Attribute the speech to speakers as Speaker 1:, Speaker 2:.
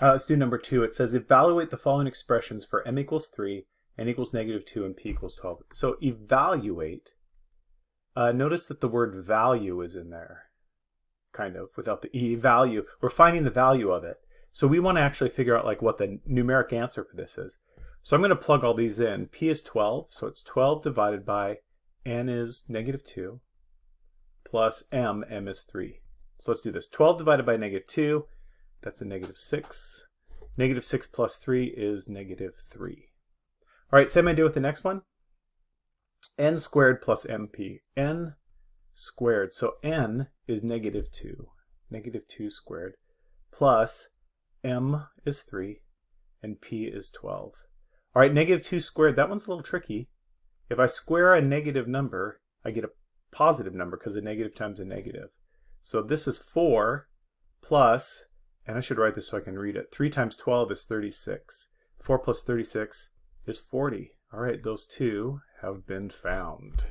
Speaker 1: Uh, let's do number two. It says evaluate the following expressions for m equals 3, n equals negative 2, and p equals 12. So evaluate, uh, notice that the word value is in there, kind of, without the e value. We're finding the value of it. So we want to actually figure out like what the numeric answer for this is. So I'm going to plug all these in. p is 12, so it's 12 divided by n is negative 2, plus m, m is 3. So let's do this. 12 divided by negative 2 that's a negative 6. Negative 6 plus 3 is negative 3. All right, same idea with the next one. n squared plus mp. n squared. So n is negative 2. Negative 2 squared. Plus m is 3 and p is 12. All right, negative 2 squared. That one's a little tricky. If I square a negative number, I get a positive number because a negative times a negative. So this is 4 plus and I should write this so I can read it. 3 times 12 is 36. 4 plus 36 is 40. All right, those two have been found.